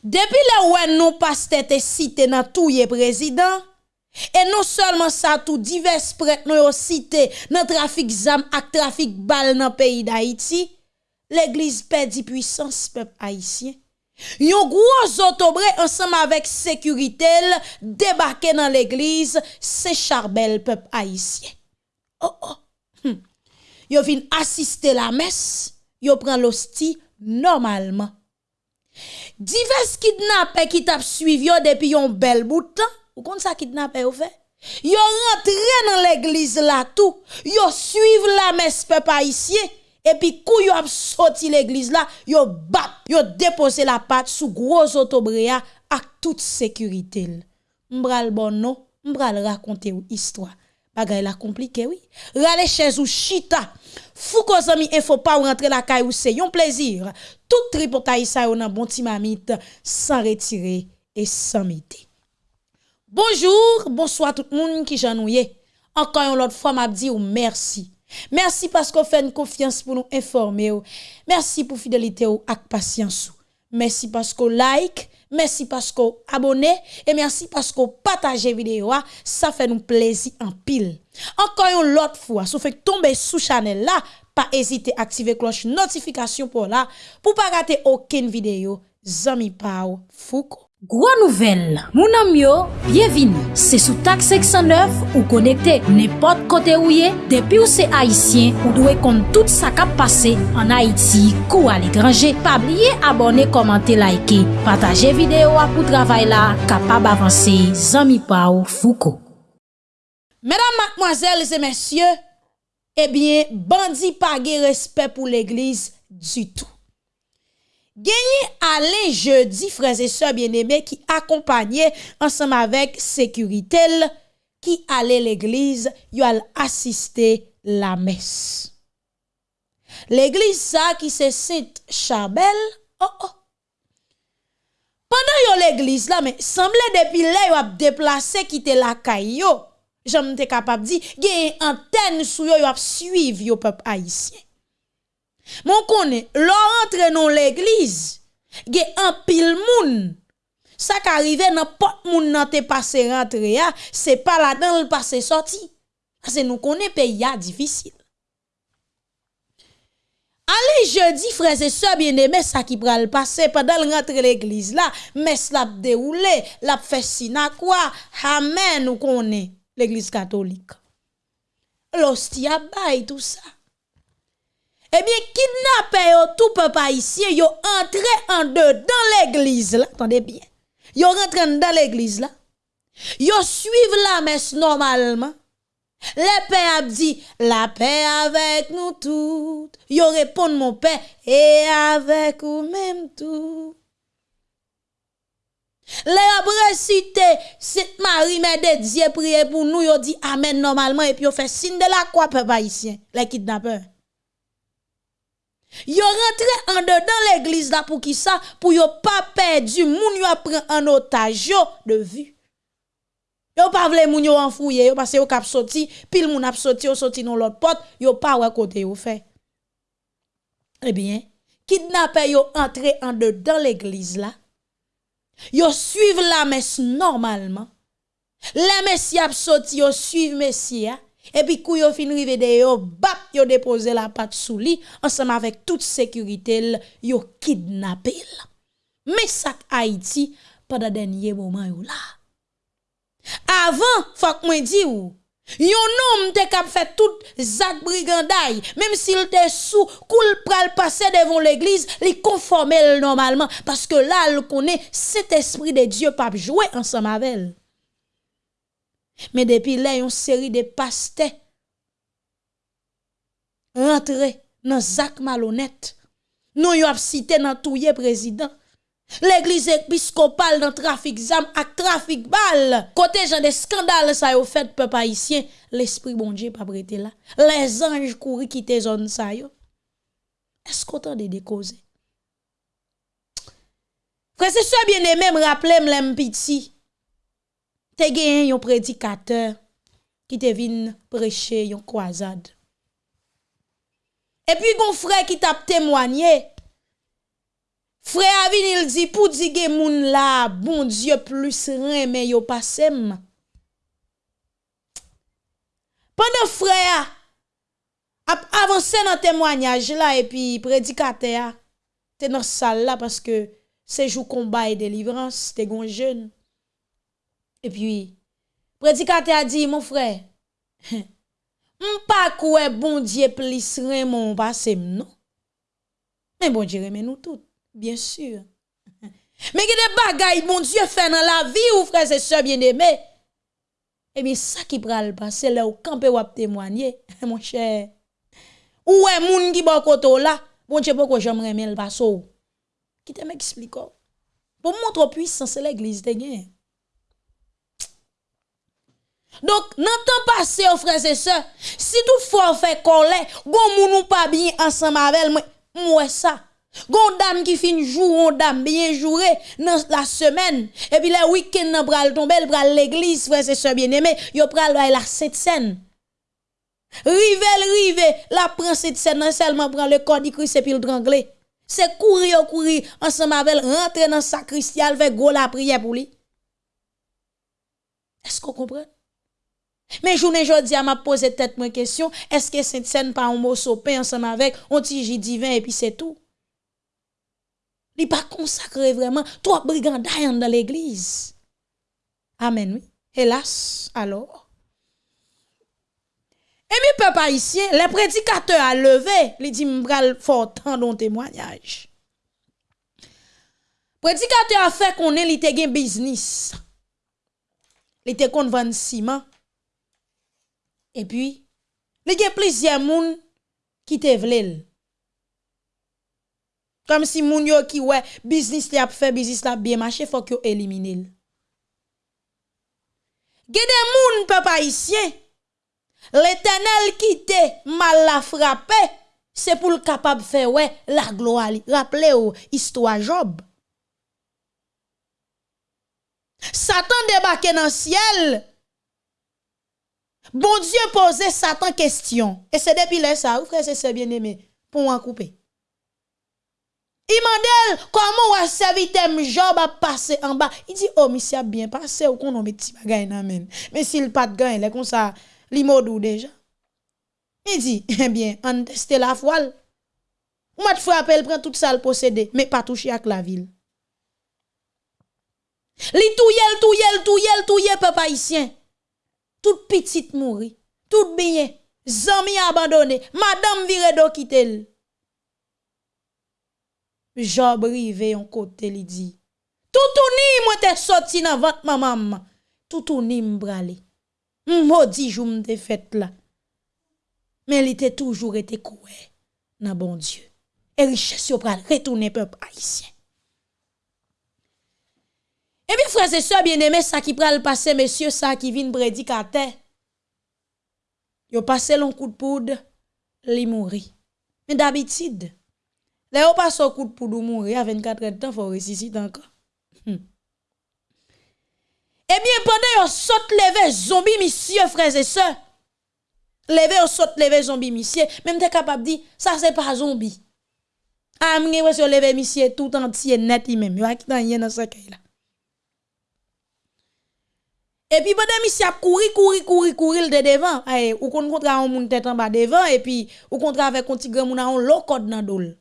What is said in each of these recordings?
Depi le wè nou paste te site nan touye prezident, e nou solman sa tou divers pret nou yo site nan trafik zam ak trafik bal nan peyi da iti, l'Eglise pedi puissance pep haisyen. Yon gwo zotobre ansam avèk sekuritel debake nan l'Eglise se charbel pep haisyen. Oh oh, hm. yo vin asiste la mes, yo pran l'osti normalman. Divers kidnappés qui t'a suivi depuis un bel bout de temps, ou kon ça kidnappé ou fait? Yo rentré dans l'église là tout, yo suivent la messe peuple haïtien et puis kou yo a sorti l'église là, yo bap, yo déposé la patte sous gros autobréa avec toute sécurité. M'bral bon non, m'bral raconter ou histoire. Bagay la compliqué oui. Rale chez ou chita. Fou ko zami info pas rentrer la caille ou c'est un plaisir. Tout tripotaï ça yon bon ti mamite sans retirer et sans mité. Bonjour, bonsoir tout le monde qui janouye. Encore une autre fois m'a dit ou merci. Merci parce qu'on fait une confiance pour nous informer. Merci pour fidélité ou ak patience. Merci parce qu'on like, merci parce qu'on abonne et merci parce qu'on partage vidéo. Ça fait nous plaisir en pile. Encore une autre fois, si vous faites tomber sous channel là, pas hésiter à activer cloche notification pour là pour pas rater aucune vidéo. Zami Pau Foucault. Gwa nouvel, moun amyo, byevin, se sou tak 609 ou konekte nepot kote ou ye, depi ou se Haitien ou dwe kont tout sa kap pase an Haiti kou al ekranje. Pabliye abone, komante, laike, pataje videyo apou travay la, kapab avanse, zami pa ou fouko. Medan matmoazelz e mensye, ebyen eh bandi page respect pou l'eglise du tout. Genye ale jeudi freze se bieneme ki akompanyen ansam avek sekuritel ki ale l'eglize yo al asiste la mes. L'eglize sa ki se sit Chabel, oh oh. Pendan yo l'eglize la, men, semble depi le yo ap deplase kite la kay yo, jom te kapap di, genye anten sou yo yo ap suiv yo pep haisyen. Mon konen, lò rentre nou l'eglize, ge an pil moun. Sa ka rive nan pot moun nan te pase rentre ya, se pa la dan l'pase sorti. Ase nou konen pe ya difisil. Ale jeudi, freze se so bien eme sa ki pral pase, padal rentre l'eglize la, mes lap deroule, lap fesina kwa, amen nou konen l'eglize katolik. Losti abay tout sa. Eh bien, kidnappé tout peuple haïtien, yo entré en deux dans l'église là. Attendez bien. Yo rentré dans l'église là. Yo suivent la messe normalement. Le père a dit, la paix avec nous toutes. Yo répond, mon père, et avec vous même tout. Les après cité, cette Marie mère de Dieu prier pour nous, yo dit amen normalement, et puis yo fait signe de la croix, peuple haïtien, les kidnappeurs. Yo rentré en dedans l'église là pour qui ça? Pour yo pas perdu moun yo prend en otage de vue. Yo pas vle moun yo enfouye yo parce yo k'ap sorti pile moun ap sorti yo sorti dans l'autre porte yo pas ouais côté yo fait. Eh bien, kidnappé yo entré en dedans l'église là. Yo suivent la messe normalement. La messe y ap sorti yo suivent messia Epi kou yo fin rive de yo, bap yo depose la pat sou li, ansam avek tout sekuritel yo kidnapel. Mesak Haiti pa da denye mouman yo la. Avan, fak mwen di ou, yon nom te kap fe tout zak briganday, mem si l te sou, kou l pral pase devon l eglise, li konformel normalman, paske la l konen set espri de Diyo pap jowe ansam avel. Men depi lè yon seri de paste rentre nan zak malonet. Nou yon ap site nan touye prezident. L'eglise episkopal nan trafik zam ak trafik bal. Kote jan de skandal sa yo fet pe pa isyen. L'esprit bon diye pa brete la. Les anj kouri kite zon sa yo. Eskotan de dekoze. Prese se so bien eme m rappele m lem piti. te gen yon predikater ki te vin preche yon kwazad. E pi gon fre ki tap temwanye, fre avin il di pou di gen moun la, bon diyo plus reme yo pasem. Pendan fre a, ap avanse nan temwanyaj la, e pi predikater a, te nan sal la, paske sejou komba e delivrans, te gon jen. E pi, predikate a di, mon frè, m pa kouè bon diye plis remon basem nou. Men bon diye remen nou tout, bien sur. Men ki de bagay bon diye fè nan la vi ou frè se se bien demè. E mi sa ki pral pa, se le ou kampe wap temwanye, mon chè. Ou e moun ki bon koto la, bon diye pou ko jom remen l baso ou. Ki te mè ki spliko. Pou moun tro pwisan se l'eglise te gen. Donc, dans le temps passé, frères et sœurs, si toutefois on fait colère, gon moun pas bien ensemble avec moi, moi ça. Gon dame qui fin jour, on dame bien joué dans la semaine. Et puis le week-end nan pral tomber, pral l'église, frères et sœurs bien-aimés, yo pral la cette scène. Rive, rive, la prend cette scène, seulement prend le corps du Christ et puis le drangler. C'est courir, courir ensemble avec rentrer dans sacristie, avec go la prière pour lui. Est-ce qu'on Mais journée jodi a m'a posé tête moi question, est-ce que cette scène pas un mot sopé ensemble avec un petit divin et puis c'est tout? Il pas consacré vraiment trois brigandailles dans l'église. Amen, oui. Hélas, alors. Et mes peuple haïtien, le prédicateur a levé, il dit m'bral fort tant dans témoignage. Prédicateur a fait qu'on ait li business. Il était kon vendre ciment E pi, li gen plizye moun ki te vlel. Kom si moun yo ki we, biznis li ap fe, biznis la ap biye mache, fok yo elimine l. Gen de moun pe pa isye, l'Etenel ki te mal la frape, se pou l kapab fe we la gloa li. Raple yo, istwa Job. Satan debake nan siel, Bon Dieu posait Satan question. Et c'est depuis là ça, vous frère c'est bien aimé, pour en couper. Il m'a dit, comment serviteur Job a passé en bas? Il dit, oh, monsieur a bien passé, ou qu'on a mis petit bagay nan Mais s'il pas de gain, il est comme ça, li modou déjà. Il dit, eh bien, on teste la voile. Ou m'a frappé, elle prend tout ça le posséder, mais pas toucher avec la ville. Li touye, touye, touye, touye, papa haïtien petite mourir, tout bien, zami abandonné, madame vire do quitte Job rive yon côté li dit Tout ou ni moi te sorti dans vente maman, tout ou ni mbrale. Maudit jou m'te fait là. Mais il était toujours été coué dans bon Dieu. Et richesse yo pral retourner peuple haïtien. Et bien frères et sœurs bien-aimés, ça qui pral passer monsieur ça qui vient prédicateur Yo passé long coup de poudre, li mouri. Mais d'habitude, là yo passe coup de poudre mourir à 24 heures de temps, faut ressusciter encore. Hmm. Eh bien, pendant yo saute lever zombie, monsieur, frères et sœurs, lever yo saute lever zombie, monsieur, même t'es capable de dire, ça c'est pas zombie. Ah, m'gé yo lever monsieur tout entier net même, yo a qui dans dans ce là. Et puis, pendant que a couru, couru, couru, couru de devant, ou qu'on contre un moun tête en bas devant, et puis, ou contre avec un petit grand moun a l'eau code dans dol.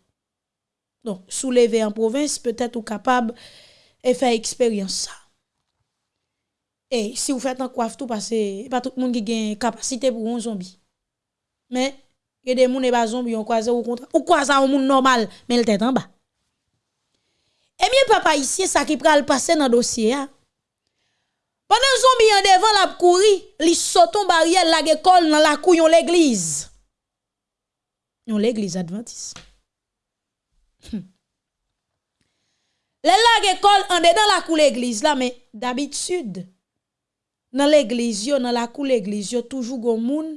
Donc, soulever en province, peut-être ou capable et faire expérience ça. Et si vous faites un coiffe tout, parce que pas tout le monde qui a une capacité pour un zombie. Mais, il y a des gens qui pas zombie, on croise ou contre, ou croise un monde normal, mais il tête en bas. Eh bien, papa, ici, ça qui pral passer dans le dossier, hein? Panan zombi yon devan la kouri, li soton barye la gekol nan la kou yon l'eglize. Yon l'eglize adventis. Hm. Le la gekol an de dan la kou l'eglize la, men d'abitud, nan l'eglize yo, nan la kou l'eglize yo, toujou goun moun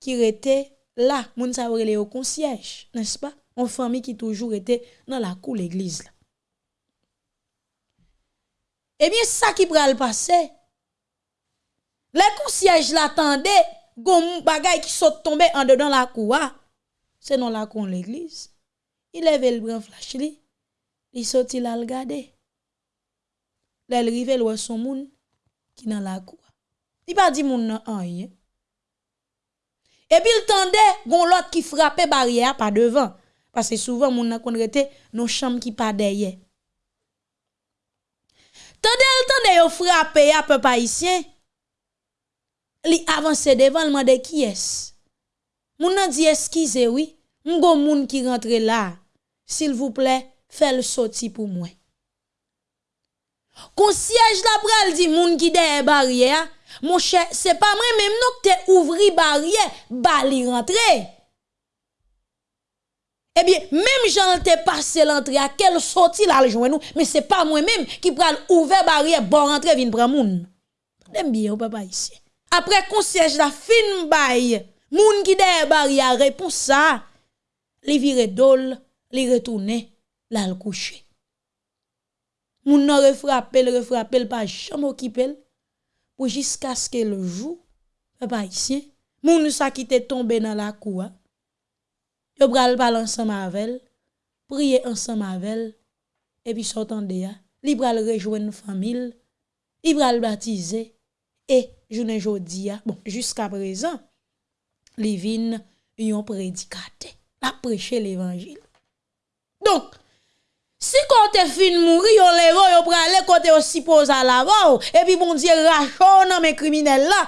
ki rete la, moun sa vrele yo konsyej, nespa? On fami ki toujou rete nan la kou l'eglize la. Eh bien, ça qui pral passer. Les concierges l'attendaient, gon bagay qui saute tomber en dedans la cour. C'est non la cour l'église. Il lève le bras flash li. li soti la l gade. Lè l rive l wè son moun ki nan la kou. Li pa di moun nan anye. E pi l tende, gon lot ki frape barriè pa devan. Pase souvan moun nan konrete nou chanm ki pa deye. Tande l tande yo frape ya pe pa isyen. Li avanse devan l mande ki es. Moun nan di eskize oui. Mgo moun ki rentre la. Sil vouple, fel soti pou mwen. Kon siyej la pral di moun ki deye barye ya. chè, se pa mwen menm nou te ouvri barye, ba li rentre. Ebyen, menm jan te pase lantre a, kel soti la aljouen nou, men se pa mwen menm ki pral ouve barye, bon rentre vin pran moun. Dem biye ou pa pa isye. Apre kon siyej la fin baye, moun ki deye barye a repous sa, li vire dol, li retoune, la l kouche. Moun nan refrapel, refrapel pa jam okipel, pou jiska ske le jou, pa pa isye, moun sa ki te tombe nan la kou, yo pral pal ansan mavel, priye ansan mavel, epi sotan de ya, li pral rejouen famil, li pral batize, e jounen jodi bon, jiska prezan, li vin yon predikate, la preche l'evangil. Donk, Si kon te fin mouri, yon levo, yon prale, kote yon sipoza lavo, epi bon diye rachon nan men kriminel la,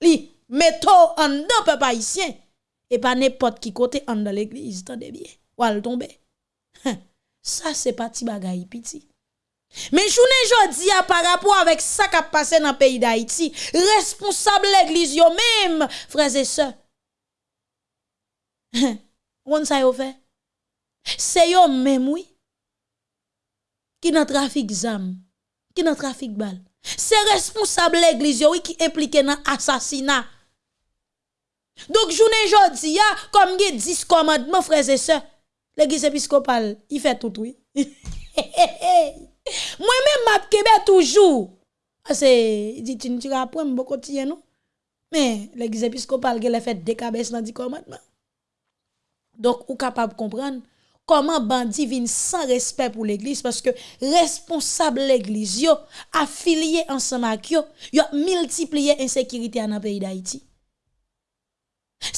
li meto an do pe pa et pas n'importe qui côté en dans l'église, tendez bien. Ou al tomber. Ça c'est pas petit bagaille petit. Mais journée jodi a par rapport avec ça qui a passé dans le pays d'Haïti, responsable l'église yo même, frères et sœurs. On ça yo fait. C'est yo même oui. Qui dans trafic zam, qui dans trafic balle. C'est responsable l'église oui qui impliqué dans assassinat Donc journée jodi comme il 10 commandements frères et sœurs, l'église épiscopale, il fait tout oui. Moi-même kebe toujours. C'est dit tu ne apprends beaucoup de non? Mais l'église épiscopale elle fait des cabesses dans 10 commandements. Donc ou capable comprendre comment bandit vient sans respect pour l'église parce que responsable l'église affilié ensemble avec yo, yo multiplié insécurité dans le pays d'Haïti.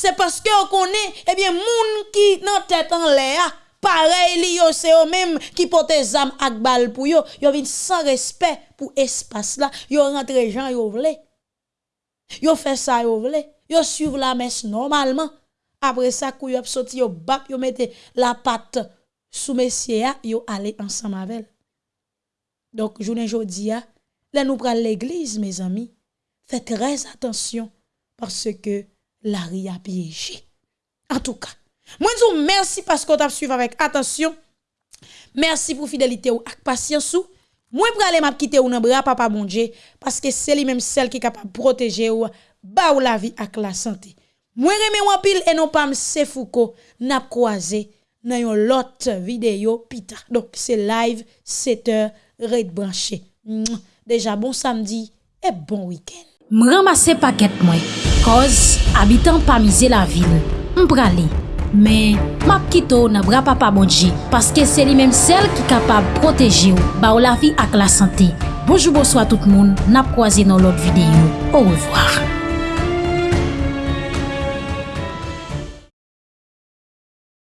C'est parce que on connaît eh bien moun qui nan tête en l'air pareil li yo c'est eux même qui porte zam ak bal pour yo, yo vinn sans respect pour espace là, yo rentre gens yo vle. Yo fait ça yo vle, yo suivre la messe normalement après ça, kou yo sorti yo bap, yo mette la patte sous messieurs, yo allé ensemble avec. Donc, journée jodi a, là nous prenons l'église, mes amis. Faites très attention parce que la ri a piégé. En tout cas, moi merci parce qu'on t'a suivi avec attention. Merci pour fidélité ou patience ou. Moi aller m'a quitter ou nan bras papa Dieu parce que c'est lui même celle qui est capable de protéger ou ba ou la vie ak la santé. Moi remè pile et non pas M. Foucault n'a croisé dans une autre vidéo pita. Donc c'est live 7h red branché. Déjà bon samedi et bon week-end. M'ramasse paquet moi. koz, abitan pa mize la vil. M prale, men map kito nan bra pa pa bodje, paske se li menm sel ki kapab proteje ou, ba ou la vi ak la sante. Bojou bojou a tout moun, nap kwaze nan lot videyo. Ou revoar.